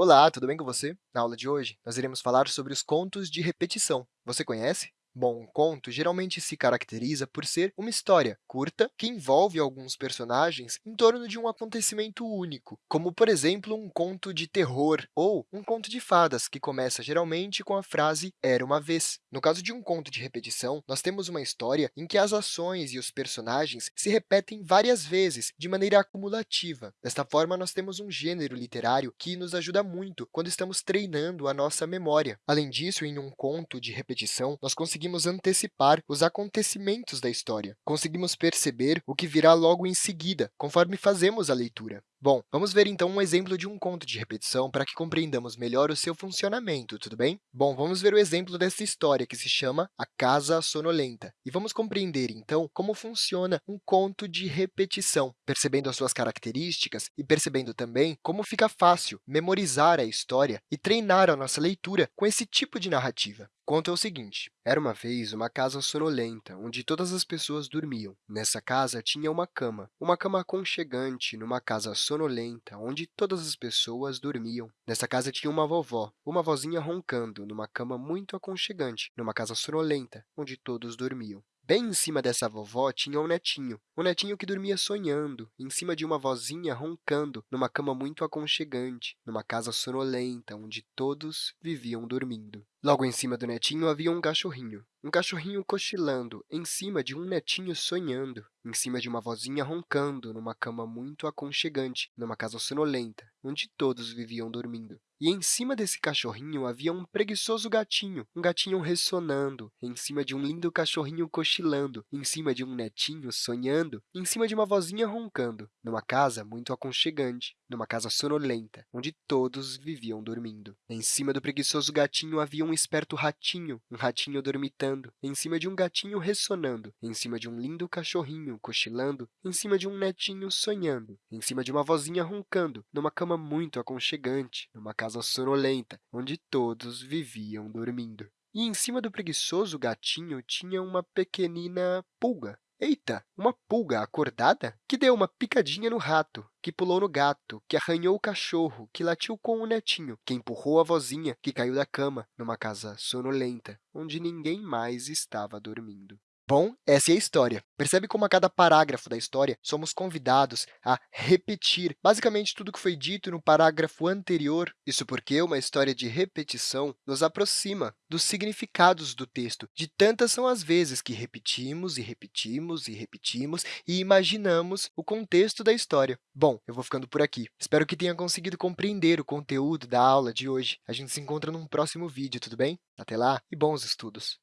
Olá, tudo bem com você? Na aula de hoje, nós iremos falar sobre os contos de repetição. Você conhece? Bom, um conto geralmente se caracteriza por ser uma história curta que envolve alguns personagens em torno de um acontecimento único, como, por exemplo, um conto de terror ou um conto de fadas, que começa geralmente com a frase «era uma vez». No caso de um conto de repetição, nós temos uma história em que as ações e os personagens se repetem várias vezes, de maneira acumulativa. Desta forma, nós temos um gênero literário que nos ajuda muito quando estamos treinando a nossa memória. Além disso, em um conto de repetição, nós conseguimos conseguimos antecipar os acontecimentos da história. Conseguimos perceber o que virá logo em seguida, conforme fazemos a leitura. Bom, vamos ver então um exemplo de um conto de repetição para que compreendamos melhor o seu funcionamento, tudo bem? Bom, vamos ver o exemplo dessa história que se chama A Casa Sonolenta. E vamos compreender, então, como funciona um conto de repetição, percebendo as suas características e percebendo também como fica fácil memorizar a história e treinar a nossa leitura com esse tipo de narrativa. O conto é o seguinte. Era uma vez uma casa sonolenta, onde todas as pessoas dormiam. Nessa casa tinha uma cama, uma cama aconchegante numa casa sonolenta, onde todas as pessoas dormiam. Nessa casa tinha uma vovó, uma vozinha roncando, numa cama muito aconchegante, numa casa sonolenta, onde todos dormiam. Bem em cima dessa vovó tinha um netinho, um netinho que dormia sonhando, em cima de uma vozinha roncando, numa cama muito aconchegante, numa casa sonolenta, onde todos viviam dormindo. Logo em cima do netinho havia um cachorrinho, um cachorrinho cochilando, em cima de um netinho sonhando, em cima de uma vozinha roncando, numa cama muito aconchegante, numa casa sonolenta, onde todos viviam dormindo. E em cima desse cachorrinho havia um preguiçoso gatinho, um gatinho ressonando, em cima de um lindo cachorrinho cochilando, em cima de um netinho sonhando, em cima de uma vozinha roncando, numa casa muito aconchegante, numa casa sonolenta, onde todos viviam dormindo. Em cima do preguiçoso gatinho havia um esperto ratinho, um ratinho dormitando, em cima de um gatinho ressonando, em cima de um lindo cachorrinho cochilando, em cima de um netinho sonhando, em cima de uma vozinha roncando, numa cama muito aconchegante, numa casa sonolenta, onde todos viviam dormindo. E em cima do preguiçoso gatinho tinha uma pequenina pulga. Eita, uma pulga acordada que deu uma picadinha no rato, que pulou no gato, que arranhou o cachorro, que latiu com o netinho, que empurrou a vozinha, que caiu da cama, numa casa sonolenta, onde ninguém mais estava dormindo. Bom, essa é a história. Percebe como a cada parágrafo da história somos convidados a repetir basicamente tudo que foi dito no parágrafo anterior? Isso porque uma história de repetição nos aproxima dos significados do texto, de tantas são as vezes que repetimos e repetimos e repetimos e imaginamos o contexto da história. Bom, eu vou ficando por aqui. Espero que tenha conseguido compreender o conteúdo da aula de hoje. A gente se encontra num próximo vídeo, tudo bem? Até lá e bons estudos!